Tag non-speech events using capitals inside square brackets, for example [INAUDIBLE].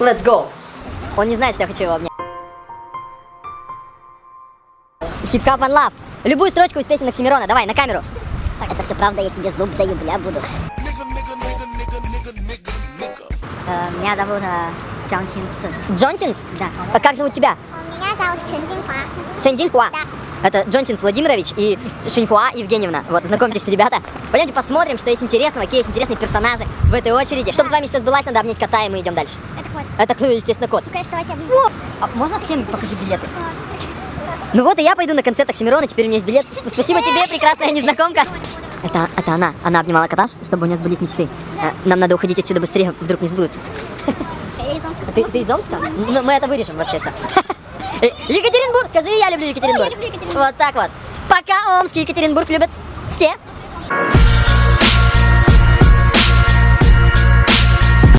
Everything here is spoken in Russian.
Let's go. Он не знает, что я хочу его обнять. Хип-хап One Love. Любую строчку из песен Оксимирона. Давай, на камеру. Это все правда, я тебе зуб даю, бля, буду. Э, меня зовут э, Джон Чин Ци. Джонсинс? Да. А как зовут тебя? Меня зовут Чен Динхуа. Шэнь Динхуа. Да. Это Джонсинс Владимирович и Шиньхуа Евгеньевна. Вот, знакомьтесь, ребята. Пойдемте посмотрим, что есть интересного, какие есть интересные персонажи в этой очереди. Чтобы твоя мечта сбылась, надо обнять кота, и мы идем дальше. Это вот. Это, ну, естественно, кот. Конечно, давайте я О, а можно всем покажи билеты? Ну вот и я пойду на концерт Оксимирона, теперь у меня есть билет. Сп- Спасибо тебе, прекрасная незнакомка. Пс, Это, это она. Она обнимала кота, чтобы у нее сбылись мечты. Э, Нам надо уходить отсюда быстрее, вдруг не сбудутся. Я из Омска. Ты, ты из Омска? Ну, мы это вырежем вообще все. [LAUGHS] Екатеринбург, скажи, я люблю Екатеринбург. Я люблю Екатеринбург. Вот так вот. Пока Омск и Екатеринбург любят все.